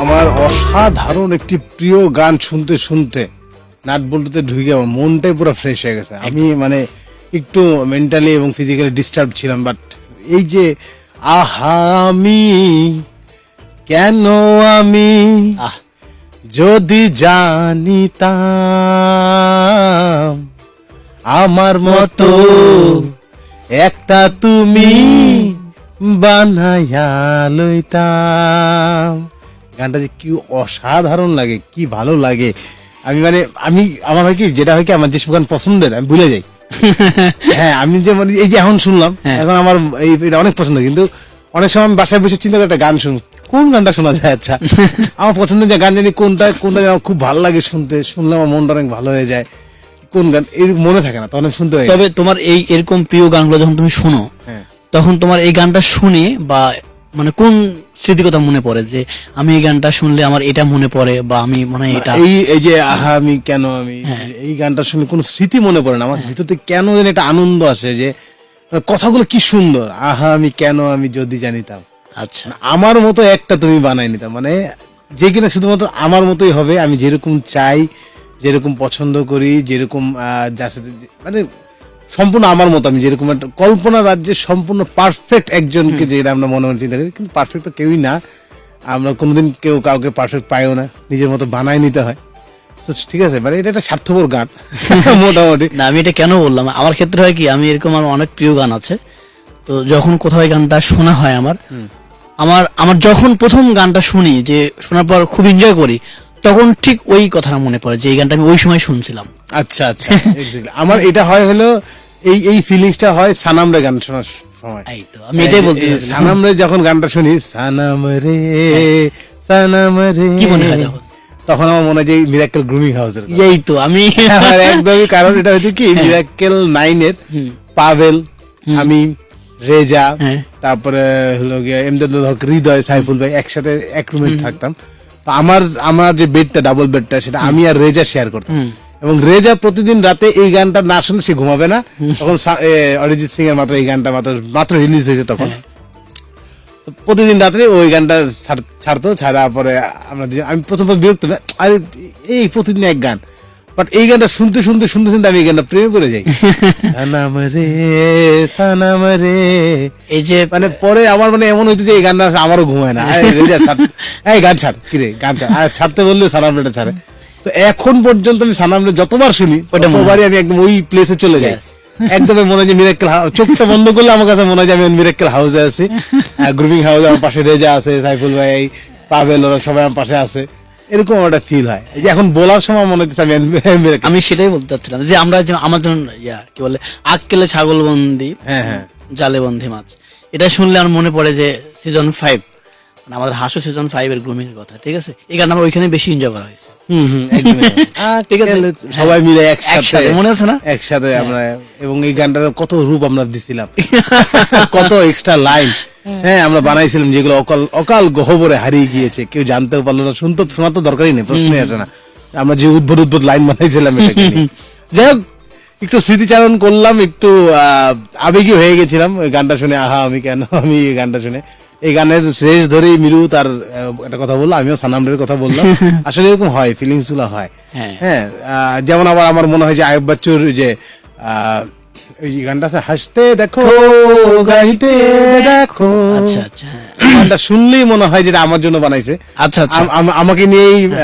আমার অসাধারণ একটি প্রিয় গান শুনতে শুনতে নাট বল্টুতে ঢুকে আমার মনটাই পুরো ফ্রেশ হয়ে গেছে। আমি মানে একটু মেন্টালি এবং ফিজিক্যালি ডিস্টার্ব ছিলাম বাট এই যে আহা আমি কেন আমি যদি জানিতাম আমার মতো একটা তুমি বানাইয়া লইতাম। গানটা যে কি অসাধারণ লাগে কি ভালো লাগে। আমি মানে আমি আমার হয় কি যেটা হয় কি আমার যেসব গান পছন্দের আমি ভুলে যাই। হ্যাঁ আমি যে মানে এই যে এখন শুনলাম হ্যাঁ। এখন আমার এই এটা অনেক পছন্দ কিন্তু অনেক সময় আমি বাসায় বসে চিন্তা করে একটা গান শুন কোন গানটা শোনা যায়? আচ্ছা আমার পছন্দের যে গান জানি কোনটা কোনটা যেন খুব ভালো লাগে শুনতে শুনলে আমার মনটা অনেক ভালো হয়ে যায়। কোন গান এই মনে থাকে না তখন শুনতে হয় তবে তোমার এই এরকম প্রিয় গানগুলো যখন তুমি শোনো হ্যাঁ। তখন তোমার এই গানটা শুনে বা মানে কোন স্মৃতির কথা মনে পড়ে যে আমি এই গানটা শুনলে আমার এটা মনে পড়ে বা আমি মনে হয় এটা এই এই যে আহা আমি কেন আমি হ্যাঁ। এই গানটা শুনে কোনো স্মৃতি মনে পড়ে না? আমার ভিতর থেকে কেন যেন একটা আনন্দ আসে যে কথাগুলো কি সুন্দর। আহা আমি কেন আমি যদি জানিতাম। আচ্ছা। আমার মতো একটা তুমি বানাই নিতাম। মানে যে কিনা শুধুমাত্র আমার মতোই হবে আমি যেরকম চাই যেরকম পছন্দ করি যেরকম যার সাথে মানে সম্পূর্ণ আমার মতো আমি যেরকম একটা কল্পনা রাজ্যে সম্পূর্ণ পারফেক্ট একজনকে যেটা আমরা মনে মনে চিন্তা করি কিন্তু পারফেক্ট তো কেউই না। আমরা কোনোদিন কেউ কাউকে পারফেক্ট পাইও না নিজের মতো বানাই নিতে হয়। ঠিক আছে মানে এটা একটা স্বার্থপর গান মোটামুটি। না আমি এটা কেন বললাম? আমার ক্ষেত্রে হয় কি আমি এরকম আমার অনেক প্রিয় গান আছে। তো যখন কোথাও গানটা শোনা হয় আমার আমার আমার যখন প্রথম গানটা শুনি যে শোনার পর খুব এনজয় করি তখন ঠিক ওই কথাটা মনে পড়ে যে এই গানটা আমি ওই সময় শুনছিলাম। আচ্ছা আচ্ছা আমার এটা হয় হলো এই এই ফিলিংসটা হয় সানামরে গান শোনার সময়। এই তো আমি এটাই বলতে সানাম রে যখন গানটা শুনি সানাম রে সানাম রে কি মনে হয় তখন? আমার মনে হয় যে মিরাক্কেল গ্রুমিং হাউসের। এই তো আমি আমার একদমই কারণ এটা হচ্ছে কি মিরাক্কেল নাইনের পাভেল আমি রেজা হ্যাঁ। তারপরে হলো গিয়ে এমদাদুল হক হৃদয় সাইফুল ভাই একসাথে এক রুমে থাকতাম। তো আমার আমার যে বেডটা ডাবল বেডটা সেটা আমি আর রেজা শেয়ার করতাম। এবং রেজা প্রতিদিন রাতে এই গানটা না শুনলে সে ঘুমাবে না। তখন অরিজিৎ সিং এর মাত্র এই গানটা মাত্র মাত্র রিলিজ হয়েছে তখন। প্রতিদিন রাত্রে ওই গানটা ছাড়তো ছাড়া পরে আমরা আমি প্রথম বিরক্ত আরে এই প্রতিদিন এক গান। বাট এই গানটা শুনতে শুনতে শুনতে শুনতে আমি এই গানটা প্রেমে পড়ে যাই। সানাম রে সানাম রে। এই যে মানে পরে আমার মানে এমন হইতো যে এই গানটা আমারও ঘুমায় না। এই রেজা ছাড়, এই গান ছাড় কিরে গান ছাড়। আর ছাড়তে বললে সানাম রেটা ছাড়ে। তো এখন পর্যন্ত আমি সানামরে যতবার শুনি ততবারই আমি একদম ওই প্লেসে চলে যাই। Yes. একদম মনে হয় যে মিরাক্কেল চোখটা বন্ধ করলে আমার কাছে মনে হয় যে আমি মিরাক্কেল হাউসে আছি। গ্রুমিং হাউসে আমার পাশে রেজা আছে সাইফুল ভাই পাভেল ওরা সবাই আমার পাশে আছে। এরকম একটা ফিল হয়। যে এখন বলার সময় মনে হচ্ছে আমি আমি সেটাই বলতে চাচ্ছিলাম যে আমরা যে আমার যেমন ইয়া কি বলে আক্কেলে ছাগল বন্দি হ্যাঁ হ্যাঁ। জালে বন্দি মাছ। এটা শুনলে আমার মনে পড়ে যে সিজন ফাইভ মানে আমাদের হাসো সিজন ফাইভ এর গ্রুমিং এর কথা ঠিক আছে? এই গান আমার ওইখানে বেশি এনজয় করা হয়েছে। হুম হুম একদমই। ঠিক আছে। সবাই মিলে একসাথে, একসাথে মনে আছে না? একসাথে আমরা এবং এই গানটার কত রূপ আমরা দিছিলাম। কত এক্সট্রা লাইন হ্যাঁ আমরা বানাইছিলাম যেগুলো অকাল অকাল গহবরে হারিয়ে গিয়েছে। কেউ জানতেও পারল না শুনতে শোনা তো দরকারই নেই প্রশ্নই আসে না। আমরা যে উদ্ভুত উদ্ভুত লাইন বানাইছিলাম এটাকে। যাই হোক একটু স্মৃতিচারণ করলাম একটু আহ, আবেগী হয়ে গেছিলাম। ওই গানটা শুনে আহা আমি কেন? আমি গানটা শুনে। এই গানের শেষ ধরেই মিরু তার একটা কথা বলল আমিও সানামরের কথা বললাম। আসলে এরকম হয় ফিলিংসগুলো হয়। হ্যাঁ। হ্যাঁ যেমন আবার আমার মনে হয় যে আয়ব বাচ্চুর যে যে গানটা আছে হাসতে দেখো গাইতে দেখো। আচ্ছা আচ্ছা হ্যাঁ। গানটা শুনলেই মনে হয় যেটা আমার জন্য বানাইছে। আচ্ছা আচ্ছা। আম- আম- আমাকে নিয়েই আহ,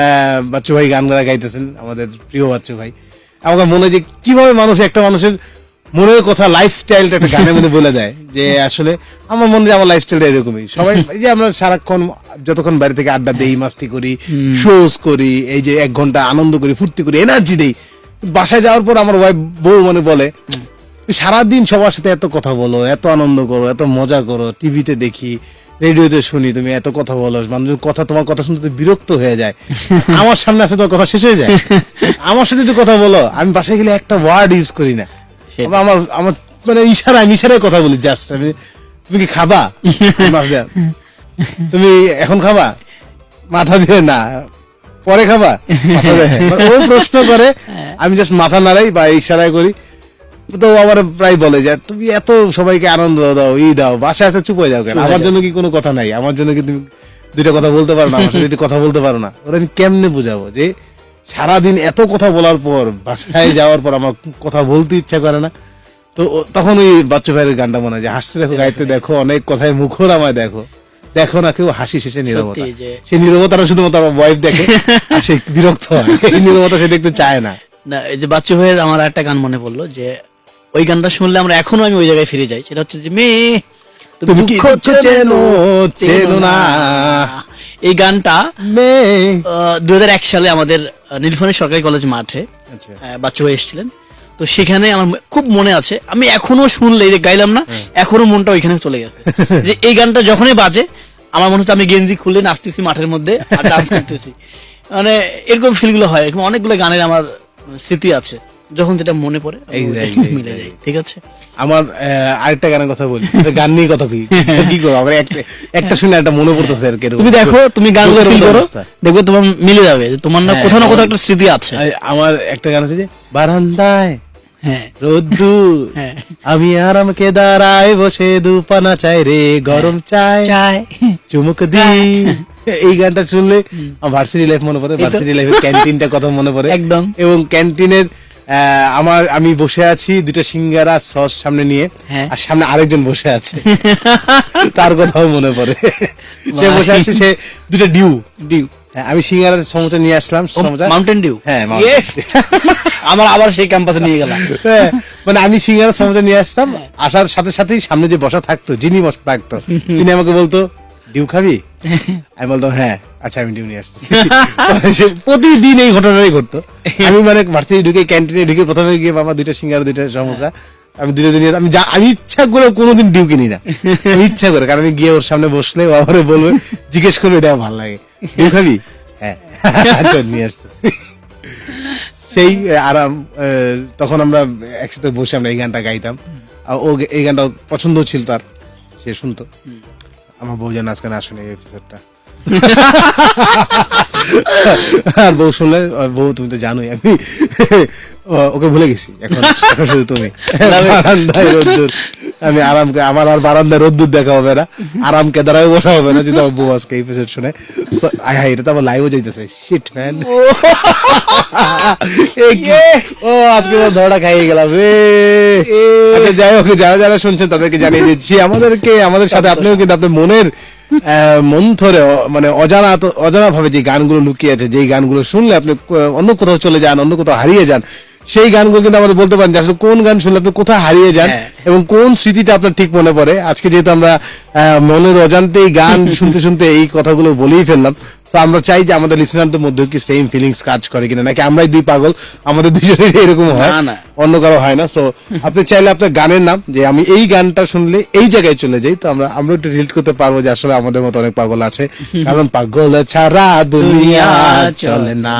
বাচ্চু ভাই গান গাইতেছেন আমাদের প্রিয় বাচ্চু ভাই। আমাকে মনে হয় যে কীভাবে মানুষ একটা মানুষের মনের কথা লাইফস্টাইলটা একটা গানের মধ্যে বলে দেয় যে আসলে আমার মনে হয় আমার লাইফস্টাইলটা এরকমই। সবাই এই যে আমরা সারাক্ষণ যতক্ষণ বাড়ি থেকে আড্ডা দেই মাস্তি করি শোজ করি এই যে এক ঘণ্টা আনন্দ করি ফুর্তি করি এনার্জি দেই বাসায় যাওয়ার পর আমার ওয়াইফ বউ মানে বলে সারাদিন সবার সাথে এত কথা বলো এত আনন্দ করো এত মজা করো টিভিতে দেখি রেডিওতে শুনি তুমি এত কথা বলো মানুষের কথা তোমার কথা শুনতে বিরক্ত হয়ে যায় আমার সামনে আসে তোমার কথা শেষ হয়ে যায়। আমার সাথে একটু কথা বলো আমি বাসায় গেলে একটা ওয়ার্ড ইউজ করি না। আমার আমার মানে ইশারা আমি ইশারায় কথা বলি জাস্ট আমি তুমি কি খাবা? তুমি এখন খাবা? মাথা দিয়ে না। পরে খাবা। মানে ও প্রশ্ন করে আমি জাস্ট মাথা নাড়াই বা ইশারায় করি। তো আমার প্রায় বলে যে তুমি এত সবাইকে আনন্দ দাও ই দাও বাসায় এত চুপ হয়ে যাও কেন? আমার জন্য কি কোনো কথা নাই? আমার জন্য কি তুমি দুইটা কথা বলতে পারো না? আমার সাথে যদি কথা বলতে পারো না? ওরা আমি কেমনে বুঝাবো যে সারাদিন এত কথা বলার পর বাসায় যাওয়ার পর আমার কথা বলতে ইচ্ছা করে না। তো তখন ওই বাচ্চা ভাইয়ের গানটা মনে হয় যে হাসতে দেখো গাইতে দেখো অনেক কথায় মুখর আমায় দেখো। দেখো না কেউ হাসি শেষে নীরবতা। সেই নীরবতাটা শুধুমাত্র আমার ওয়াইফ দেখে সে বিরক্ত হয়। এই নীরবতা সে দেখতে চায় না। না এই যে বাচ্চু ভাইয়ের আমার একটা গান মনে পড়ল যে ওই গানটা শুনলে আমরা এখনও আমি ওই জায়গায় ফিরে যাই। সেটা হচ্ছে যে মেয়ে তুমি কি চেনো, চেনো না। এই গানটা দু সালে আমাদের নীলফামারী সরকারি কলেজ মাঠে আচ্ছা। বাচ্চু ভাই এসেছিলেন। তো সেখানে আমার খুব মনে আছে আমি এখনও শুনলে যে গাইলাম না এখনও মনটা ওইখানে চলে গেছে। যে এই গানটা যখনই বাজে আমার মনে হচ্ছে আমি গেঞ্জি খুলে নাচতেছি মাঠের মধ্যে আর ডান্স করতেছি। মানে এরকম ফিলগুলো হয় এরকম অনেকগুলো গানের আমার স্মৃতি আছে। যখন যেটা মনে পড়ে মিলে যাই ঠিক আছে? আমার আরেকটা গানের কথা বলি। গান নিয়ে কথা কই? কি করব? আমার একটা শুনে একটা মনে পড়তেছে আর কি তুমি দেখো তুমি গানগুলো চোখের ফিল করো দেখবে তোমার মিলে যাবে তোমার না হ্যাঁ, কোথাও না হ্যাঁ। কোথাও একটা স্মৃতি আছে। আমার একটা গান আছে যে বারান্দায় হ্যাঁ। রোদ্দুর হ্যাঁ। আমি আরামকে দাঁড়ায় বসে দুপানা চাই রে গরম চাই চুমুক দি। এই গানটা শুনলে ভার্সিটি লাইফ মনে পড়ে ভার্সিটি লাইফের ক্যান্টিনটা কথা মনে পড়ে। একদম। এবং ক্যান্টিনের আমার আমি বসে আছি দুটো সিঙ্গারা সস সামনে নিয়ে হ্যাঁ। আর সামনে আরেকজন বসে আছে। তার কথাও মনে পড়ে। সে বসে আছে সে দুটো ডিউ। ডিউ। হ্যাঁ, আমি সিঙ্গারার সমোসা নিয়ে আসলাম সমোসা মাউন্টেন ডিউ হ্যাঁ, আমার আবার সেই ক্যাম্পাসে নিয়ে গেলাম। হ্যাঁ, মানে আমি সিঙ্গারা সমোসা নিয়ে আসতাম আসার সাথে সাথেই সামনে যে বসা থাকতো যিনি বসা থাকতো তিনি আমাকে বলতো ডিউ খাবি? আমি বলতাম হ্যাঁ আচ্ছা আমি ডিউ নিয়ে আসতেছি। মানে প্রতিদিন এই ঘটনাটাই ঘটতো। আমি মানে ভার্সিটি ঢুকে, ক্যান্টিনে ঢুকে প্রথমে গিয়ে বাবা দুইটা সিঙ্গারা, দুইটা সমোসা, আমি দুটো দিন আমি যা, আমি ইচ্ছা করে কোনোদিন ডিউ কিনি না। আমি ইচ্ছা করে, কারণ আমি গিয়ে ওর সামনে বসলে ও আমারে বলবে, জিজ্ঞেস করবে এটা ভালো লাগে। ডিউ খাবি? হ্যাঁ। নিয়ে আসতেছি। সেই আরাম তখন আমরা একসাথে বসে আমরা এই গানটা গাইতাম। ও এই গানটা পছন্দ ছিল তার, সে শুনতো। আমার বউ যেন আজকে আসেনি শুনে এই এপিসোডটা আর বউ শুনলে বউ তুমি তো জানোই আমি ও- ওকে ভুলে গেছি। এখন এখন শুধু তুমি। আমি আরাম আমার আর বারান্দায় রোদ্দুর দেখা হবে না। আরাম কেদারায় বসা হবে না যদি আমার বউ আজকে এপিসোড শুনে। So, আয় হায় এটা তো আমার লাইভও যাইতেছে। শিট ম্যান ও। আজকে ধরাটা খাইয়ে গেলাম। রে আচ্ছা, যাই হোক যারা যারা শুনছেন তাদেরকে জানিয়ে দিচ্ছি আমাদেরকে আমাদের সাথে আপনিও কিন্তু আপনার মনের মন্থরে অ- মানে অজানা অজানা ভাবে যে গানগুলো লুকিয়ে আছে যেই গানগুলো শুনলে আপনি অন্য কোথাও চলে যান অন্য কোথাও হারিয়ে যান সেই গানগুলো কিন্তু আমাদের বলতে পারেন যে আসলে কোন গান শুনলে আপনি কোথায় হারিয়ে যান হ্যাঁ। এবং কোন স্মৃতিটা আপনার ঠিক মনে পড়ে? আজকে যেহেতু আমরা মনের অজান্তেই গান শুনতে শুনতে এই কথাগুলো বলেই ফেললাম তো আমরা চাই যে আমাদের লিসনারদের মধ্যে কি সেম ফিলিংস কাজ করে কিনা। নাকি আমরাই দুই পাগল আমাদের দুজনের এরকম হয়। অন্য কারও হয় না। সো আপনি চাইলে আপনার গানের নাম যে আমি এই গানটা শুনলে এই জায়গায় চলে যাই তো আমরা আমরা একটু রিলেট করতে পারব যে আসলে আমাদের মতো অনেক পাগল আছে। কারণ পাগল ছাড়া দুনিয়া চলে না।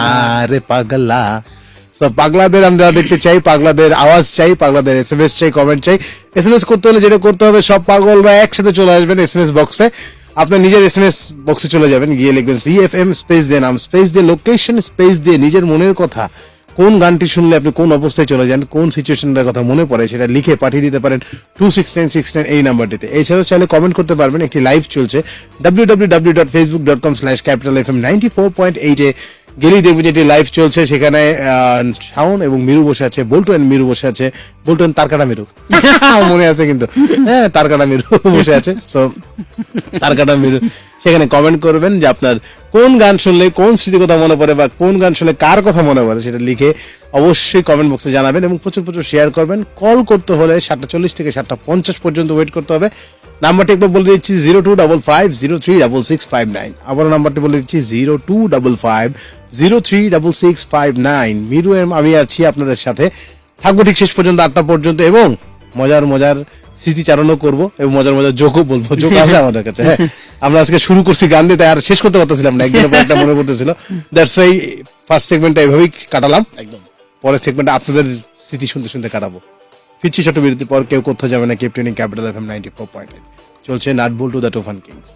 রে পাগলা। পাগলাদের আমরা দেখতে চাই, পাগলাদের আওয়াজ চাই, পাগলাদের এস এম এস চাই কমেন্ট চাই। এস এম এস করতে হলে যেটা করতে হবে, সব পাগলরা একসাথে চলে আসবেন এস এম এস বক্সে আপনার নিজের এস এম এস বক্সে চলে যাবেন, গিয়ে লিখবেন সি এফ এম স্পেস দিয়ে নাম স্পেস দিয়ে লোকেশন স্পেস দিয়ে নিজের মনের কথা। কোন গানটি শুনলে আপনি কোন অবস্থায় চলে যান, কোন সিচুয়েশনের কথা মনে পড়ে সেটা লিখে পাঠিয়ে দিতে পারেন two six nine six nine এই নাম্বারটিতে। এছাড়াও চাইলে কমেন্ট করতে পারবেন, একটি লাইভ চলছে। W W W dot Facebook dot com slash capital F M ninety four point এইটে গেলেই দেখবে যেটি লাইভ চলছে সেখানে শাওন এবং মিরু বসে আছে বল্টু অ্যান্ড মিরু বসে আছে। বল্টু and তারকাটা মিরু। মনে আছে কিন্তু। হ্যাঁ তারকাটা মিরু বসে আছে। তো তারকাটা মিরু। সেখানে কমেন্ট করবেন যে আপনার কোন গান শুনলে কোন স্মৃতি কথা মনে পড়ে বা কোন গান শুনলে কার কথা মনে পড়ে সেটা লিখে অবশ্যই কমেন্ট বক্সে জানাবেন এবং প্রচুর প্রচুর শেয়ার করবেন। কল করতে হলে সাতটা চল্লিশ থেকে সাতটা পঞ্চাশ পর্যন্ত ওয়েট করতে হবে। নাম্বারটি একবার বলে দিচ্ছি zero two double five zero three double six five nine আবার নাম্বারটি বলে দিচ্ছি zero two double five zero three double six five nine মিরু এম, আমি আছি আপনাদের সাথে। থাকব ঠিক শেষ পর্যন্ত, আটটা পর্যন্ত এবং মজার মজার স্মৃতিচারণও করব এবং মজার মজার যোগও বলব। যোগ আছে আমাদের কাছে হ্যাঁ। আমরা আজকে শুরু করছি গান দিয়ে আর শেষ করতে পারতেছিলাম না, একদিনের পর একটা মনে পড়তেছিল। দ্যাটস ওয়াই ফার্স্ট সেগমেন্টটা এইভাবেই কাটালাম। একদম। পরের সেগমেন্টে আপনাদের স্মৃতি শুনতে শুনতে কাটাবো। ফিরছি ছোট বিরতির পর কেউ কোথাও যাবে না কেপটেনিং capital F M ninety four point চলছে নাট বোল টু দ্য টোফান কিংস।